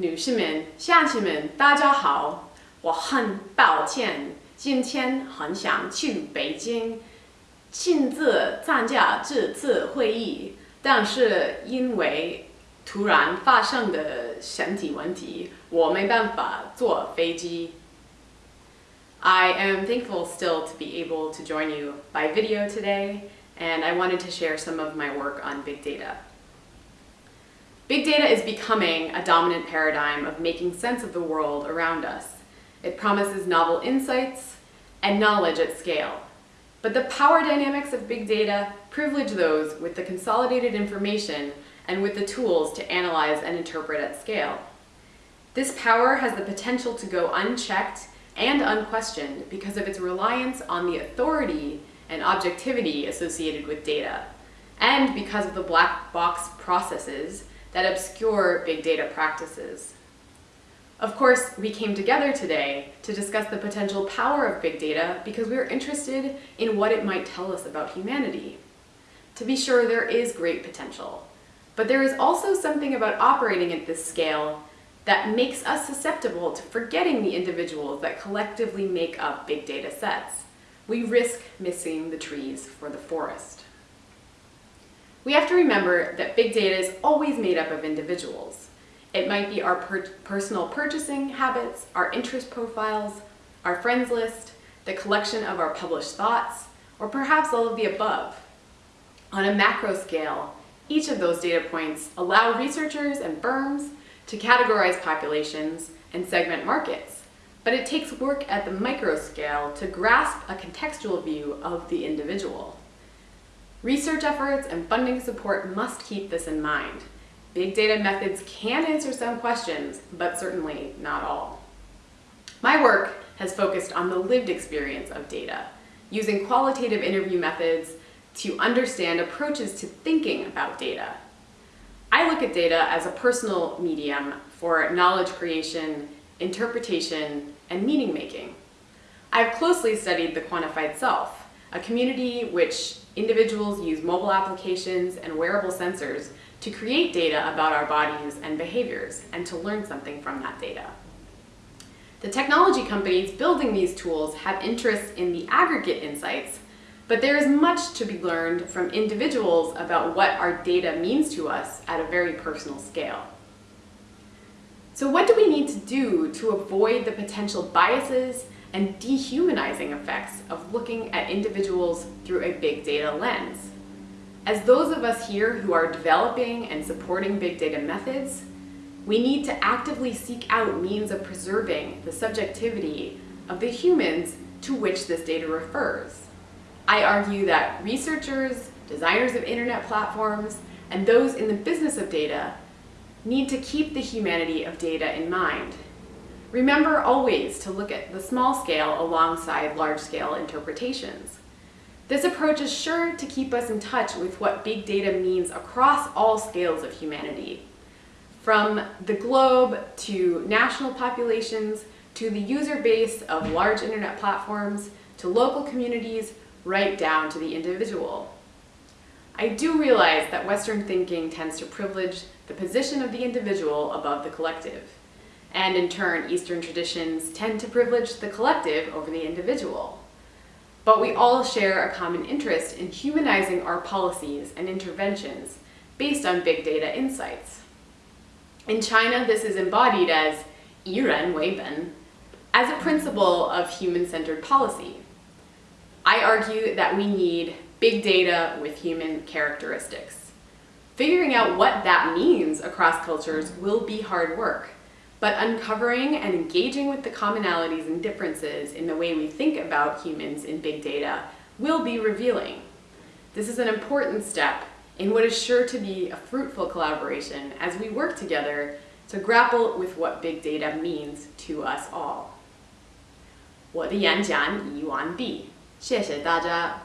女士们、乡亲们，大家好！我很抱歉，今天很想去北京亲自参加这次会议，但是因为突然发生的身体问题，我没办法坐飞机。I am thankful still to be able to join you by video today, and I wanted to share some of my work on big data. Big data is becoming a dominant paradigm of making sense of the world around us. It promises novel insights and knowledge at scale. But the power dynamics of big data privilege those with the consolidated information and with the tools to analyze and interpret at scale. This power has the potential to go unchecked and unquestioned because of its reliance on the authority and objectivity associated with data, and because of the black box processes that obscure big data practices. Of course, we came together today to discuss the potential power of big data because we are interested in what it might tell us about humanity. To be sure, there is great potential, but there is also something about operating at this scale that makes us susceptible to forgetting the individuals that collectively make up big data sets. We risk missing the trees for the forest. We have to remember that big data is always made up of individuals. It might be our per personal purchasing habits, our interest profiles, our friends list, the collection of our published thoughts, or perhaps all of the above. On a macro scale, each of those data points allow researchers and firms to categorize populations and segment markets, but it takes work at the micro scale to grasp a contextual view of the individual. Research efforts and funding support must keep this in mind. Big data methods can answer some questions, but certainly not all. My work has focused on the lived experience of data, using qualitative interview methods to understand approaches to thinking about data. I look at data as a personal medium for knowledge creation, interpretation, and meaning making. I've closely studied the quantified self, a community which individuals use mobile applications and wearable sensors to create data about our bodies and behaviors and to learn something from that data. The technology companies building these tools have interests in the aggregate insights, but there is much to be learned from individuals about what our data means to us at a very personal scale. So what do we need to do to avoid the potential biases and dehumanizing effects of looking at individuals through a big data lens. As those of us here who are developing and supporting big data methods, we need to actively seek out means of preserving the subjectivity of the humans to which this data refers. I argue that researchers, designers of internet platforms, and those in the business of data need to keep the humanity of data in mind Remember always to look at the small scale alongside large scale interpretations. This approach is sure to keep us in touch with what big data means across all scales of humanity. From the globe to national populations to the user base of large internet platforms to local communities right down to the individual. I do realize that Western thinking tends to privilege the position of the individual above the collective and in turn, Eastern traditions tend to privilege the collective over the individual. But we all share a common interest in humanizing our policies and interventions based on big data insights. In China, this is embodied as Yiren Weiben, as a principle of human-centered policy. I argue that we need big data with human characteristics. Figuring out what that means across cultures will be hard work, but uncovering and engaging with the commonalities and differences in the way we think about humans in big data will be revealing. This is an important step in what is sure to be a fruitful collaboration as we work together to grapple with what big data means to us all. 我的演讲已完毕，谢谢大家。